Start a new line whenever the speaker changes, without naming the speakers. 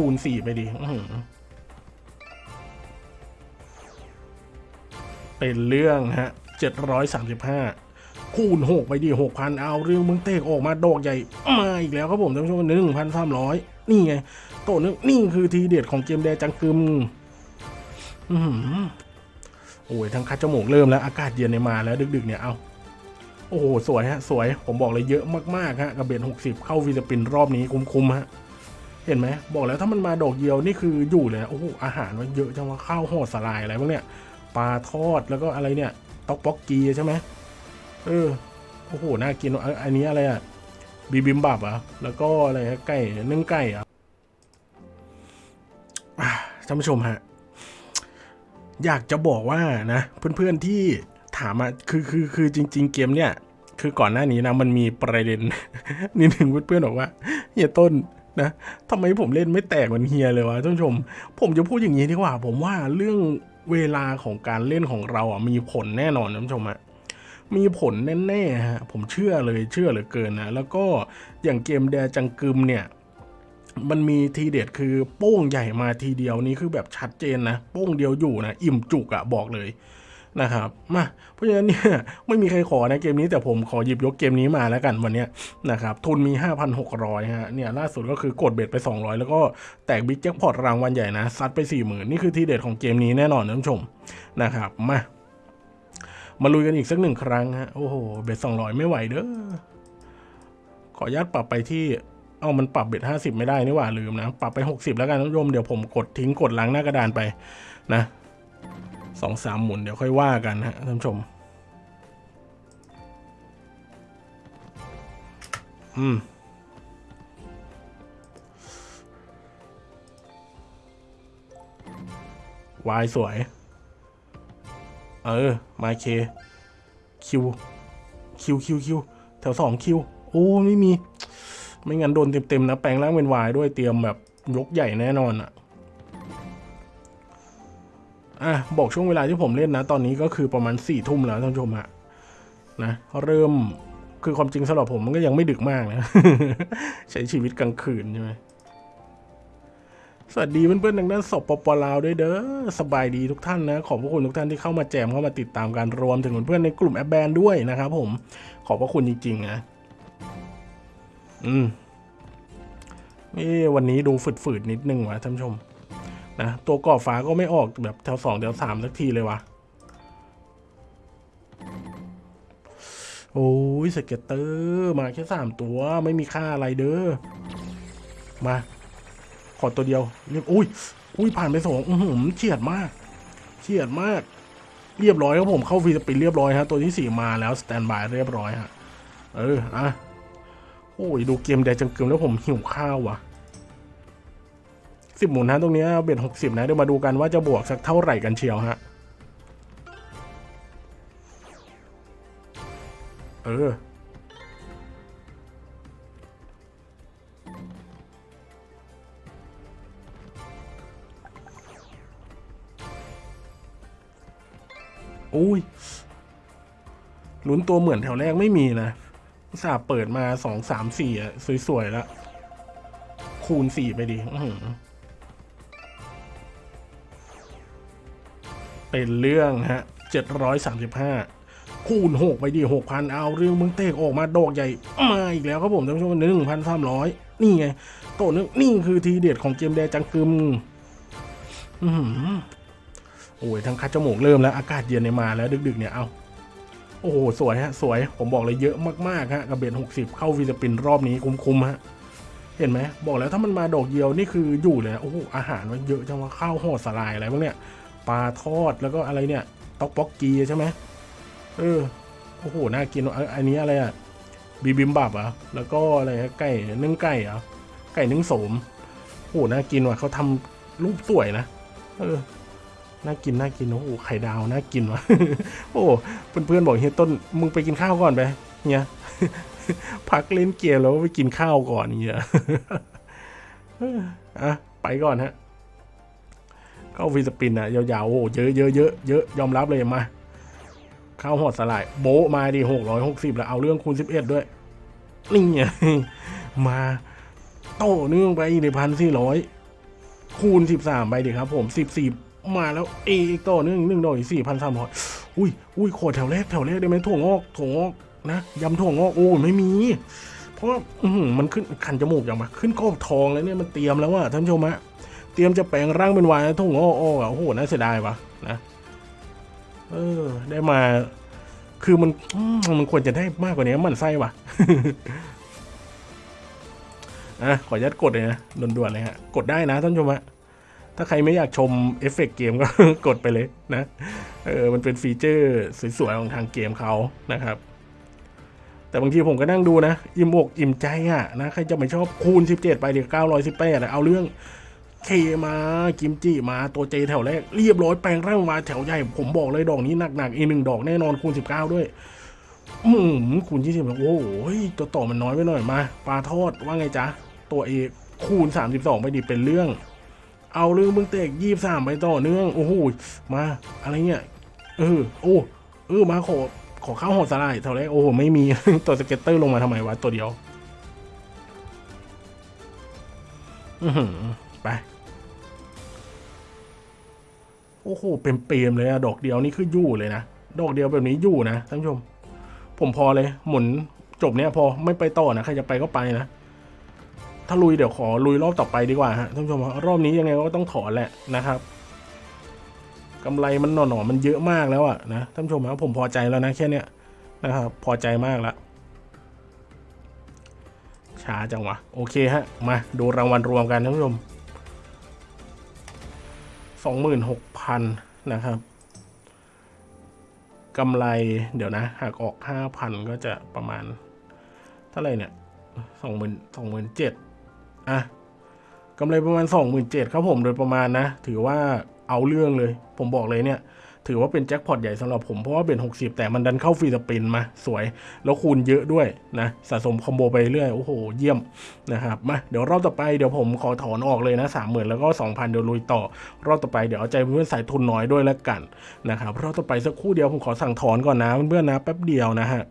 คูณสี่ไปดิเป็นเรื่องฮะเจ็ดร้อยสามสิบห้าคูณหกไปดิหกพันเอาเรื่องมึงเตกออกมาดอกใหญ่มาอีกแล้วครับผมท่านผู้ชมหนึ่งพันสามร้อยนี่ไงโตนึงนี่คือทีเด็ดของเกมแดจังกึมอื้อหือโอ้ยทางคัดจมูกเริ่มแล้วอากาศเย็นเนี่ยมาแล้วดึกๆเนี่ยเอาโอ้โหสวยฮะสวยผมบอกเลยเยอะมากๆฮะกับ bet หกสิบเข้า free spin รอบนี้คุ้มๆฮะ เห็นไหมบอกแล้วถ้ามันมาดอกเดียวนี่คืออยู่เลยโอ้โหอาหารมันเยอะจังว่าข้าวห่อสาหร่ายอะไรพวกเนี้ยปลาทอดแล้วก็อะไรเนี่ยต๊อกป๊อกกีใช่ไหมเออโอ้โหน่ากินอ,อันนี้อะไรอะบีบิมบับอะแล้วก็อะไรไก่นึ่งไก่อะอะท่านผู้ชมฮะอยากจะบอกว่านะเพื่อนๆที่ถามมาคือคือคือจริง ๆ เกมเนี่ย คือก่อนหน้านี้นะมันมีประเด็นนิดหนึ่งเพื่อนๆบอกว่าเฮียต้น นะทำไมผมเล่นไม่แตกเหมือนเฮียเลยวะท่านผู้ชม ผมจะพูดอย่างนี้ดีกว่า ผมว่าเรื่องเวลาของการเล่นของเราอะมีผลแน่นอนท่านผู้ชมอะมีผลแน่ๆฮะผมเชื่อเลยเชื่อเหลือเกินนะแล้วก็อย่างเกมแดจังกึมเนี่ยมันมีทีเด็ดคือโป้งใหญ่มาทีเดียวนี้คือแบบชัดเจนนะ โป้งเดียวอยู่นะ อิ่มจุกอะบอกเลย นะครับมาเพราะฉะนั้นเนี่ยไม่มีใครขอนะเกมนี้แต่ผมขอหยิบยกเกมนี้มาแล้วกันวันนี้นะครับทุนมี 5,600ฮะเนี่ยล่าสุดก็คือกดเบ็ดไป 200 แล้วก็แตกบิ๊กแจ็คพอตรางวัลใหญ่นะซัดไป 40,000 นี่คือทีเด็ดของเกมนี้แน่นอนท่านผู้ชมนะครับมามาลุยกันอีกสักหนึ่งครั้งฮะโอ้โหเบ็ด200 ไม่ไหวเด้อขออนุญาตปรับไปที่เอามันปรับเบ็ดห้าสิบไม่ได้นี่หว่าลืมนะ ปรับไปหกสิบแล้วกันท่านผู้ชมเดี๋ยวผมกดทิ้งกดล้างหน้ากระดานไปนะ สองสามหมุนเดี๋ยวค่อยว่ากันฮะท่านผู้ชม อืมวายสวย เออ มาเค คิว คิวคิวคิวแถวสองคิว โอ้ ไม่มี ไม่งั้นโดนเต็มๆนะ แปลงร่างเป็นวายด้วยเตรียมแบบยกใหญ่แน่นอนอะ อะบอกช่วงเวลาที่ผมเล่นนะ ตอนนี้ก็คือประมาณสี่ทุ่มแล้วท่านผู้ชมฮะนะเริ่มคือความจริงสำหรับผมมันก็ยังไม่ดึกมากนะ ใช้ชีวิตกลางคืนใช่ไหมสวัสดีเพื่อนๆทางด้านสปปลาวด้วยเด้อสบายดีทุกท่านนะ ขอบพระคุณทุกท่านที่เข้ามาแจมเข้ามาติดตามการรวมถึงเพื่อนๆในกลุ่มแอปแบนด้วยนะครับผมขอบพระคุณจริง ๆ นะ อืมเอ้วันนี้ดูฝืดๆนิดนึงวะท่านผู้ชม นะ ตัวกรอบฟ้าก็ไม่ออกแบบแถวสองแถวสามสักทีเลยวะโอ้ย scatter มาแค่สามตัวไม่มีค่าอะไรเด้อมา ขอตัวเดียวเรียบอุ้ยอุ้ยผ่านไปสองอืมเฉียดมากเฉียดมาก เรียบร้อยครับผมเข้า free spin เรียบร้อยฮะตัวที่สี่มาแล้ว standby เรียบร้อยฮะเอออะโอ้ยดูเกมแดจังเกิมแล้วผมหิวข้าววะ่ะ สิบหมุนฮะตรงนี้เบ็สิบนะ เดี๋ยวมาดูกันว่าจะบวกสักเท่าไหร่กันเชียวฮะ เอออุ้ยลุ้นตัวเหมือนแถวแรกไม่มีนะสาเปิดมาสองสามสี่อะสวยๆแล้ว คูณสี่ไปดิอื เป็นเรื่องฮะเจ็ดร้อยสามสิบห้าคูณหกไปดิหกพันเอาเรื่องมึงเตกออกมาดอกใหญ่ มาอีกแล้วครับผมท่านผู้ชมหนึ่งพันสามร้อยนี่ไงโตนึงนี่คือทีเด็ดของเกมแดจังกึมอือโอ้ยทางคัดจมูกเริ่มแล้ว อากาศเย็นเนี่ยมาแล้วดึก ๆ เนี่ยเอาโอ้โห สวยฮะ สวย ผมบอกเลยเยอะมากๆฮะกับ bet หกสิบเข้า free spin รอบนี้คุ้มๆฮะ เห็นไหม บอกแล้วถ้ามันมาดอกเดียวนี่คืออยู่เลยนะโอ้โหอาหารมันเยอะจังว่าข้าวห่อสาหร่ายอะไรพวกเนี้ย ปลาทอดแล้วก็อะไรเนี่ยต๊อกป๊อกกีใช่ไหมเออโอ้โหน่ากินอ,อันนี้อะไรอะบีบิมบับอะแล้วก็อะไรไก่นึ่งไก่อะไก่นึ่งโสมโอ้โหน่ากินว่ะเขาทำรูปสวยนะเออน่ากินน่ากินโอ้โหไข่ดาวน่ากินว่ะโอ้เพื่อนๆบอกเฮียต้นมึงไปกินข้าวก่อนไปเนี่ยพักเล่นเกมแล้วไปกินข้าวก่อนเนี่ยอะไปก่อนฮะ เข้าฟีสปินอะยาวๆโอ้เยอะเยอะเยอะเยอะยอมรับเลยมา เข้าหอดสลาย โบมาดิหกร้อยหกสิบแล้วเอาเรื่องคูณสิบเอ็ดด้วย นี่ไงมาโต้เนื่องไปอีกในพันสี่ร้อยคูณสิบสามไปดิครับ ผมสิบสี่มาแล้วเออีกต่อหนึ่องหนึ่งดอกอีกสี่พันสามร้อยอุ้ยอุ้ยขอแถวแรกแถวแรกได้ไหมถั่วงอกถั่วงอกนะยำถั่วงอกโอ้ยไม่มี เพราะว่ามันขึ้นคันจมูกอย่างมาขึ้นกรอบทองแล้วเนี่ยมันเตรียมแล้วว่าท่านผู้ชมฮะ เตรียมจะแปลงร่างเป็นวายถั่งอกอ้ออะโอ้โหน่าเสียดายวะนะ เออ ได้มา คือมันมันควรจะได้มากกว่านี้มันไส้ว่ะอะขออนุญาตกดเลยนะด่วนๆเลยฮะกดได้นะท่านชมฮะถ้าใครไม่อยากชมเอฟเฟกต์เกมก็กดไปเลยนะเออมันเป็น feature สวยๆของทางเกมเขานะครับ แต่บางทีผมก็นั่งดูนะ อิ่มอกอิ่มใจอะนะใครจะไม่ชอบคูณ 17 ไปเดี๋ยว918อะเอาเรื่อง K มากิมจิมาตัว J แถวแรกเรียบร้อยแปลงร่างมาแถวใหญ่ ผมบอกเลยดอกนี้หนักๆอีกหนึ่งดอกแน่นอนคูณ 19 ด้วย อืมคูณ20โอ้โหตัวต่อมันน้อยไปหน่อยมาปลาทอดว่าไงจ๊ะ ตัว A คูณ 32 ไปดิเป็นเรื่อง เอาเรื่องมึงเตกยี่สามไปต่อเนื่อง โอ้โหมาอะไรเงี้ยเออโอ้เออมาขอขอข้าวห่อสาหร่ายแถวแรกโอ้โหไม่มีตัว scatter ลงมาทำไมวะตัวเดียว อือหือ ไป โอ้โหเป็นเปรมๆเลยอะดอกเดียวนี่คืออยู่เลยนะ ดอกเดียวแบบนี้อยู่นะท่านผู้ชม ผมพอเลย หมุนจบเนี้ยพอไม่ไปต่อนะใครจะไปก็ไปนะ ถ้าลุยเดี๋ยวขอลุยรอบต่อไปดีกว่าฮะท่านผู้ชมรอบนี้ยังไงก็ต้องถอนแหละนะครับกำไรมันหน่อๆมันเยอะมากแล้วอะนะท่านผู้ชมครับผมพอใจแล้วนะแค่เนี้ยนะครับพอใจมากและช้าจังวะ โอเคฮะ มาดูรางวัลรวมกันท่านผู้ชม สองหมื่นหกพันนะครับกำไรเดี๋ยวนะหากออกห้าพันก็จะประมาณ เท่าไหร่เนี่ยสองหมื่นสองหมื่นเจ็ดอะกำไรประมาณสองหมื่นเจ็ดครับผมโดยประมาณนะ ถือว่าเอาเรื่องเลย ผมบอกเลยเนี่ย ถือว่าเป็นแจ็คพอตใหญ่สำหรับผม เพราะว่าเป็น 60 แต่มันดันเข้าฟรีสปินมาสวย แล้วคูณเยอะด้วยนะสะสมคอมโบไปเรื่อย โอ้โห เยี่ยมนะครับมาเดี๋ยวรอบต่อไปเดี๋ยวผมขอถอนออกเลยนะสามหมื่นแล้วก็ 2,000 เดี๋ยวลุยต่อ รอบต่อไปเดี๋ยวเอาใจเพื่อนสายทุนน้อยด้วยแล้วกันนะครับรอบต่อไปสักครู่เดียวผมขอสั่งถอนก่อนนะเพื่อนๆนะแป๊บเดียวนะฮะ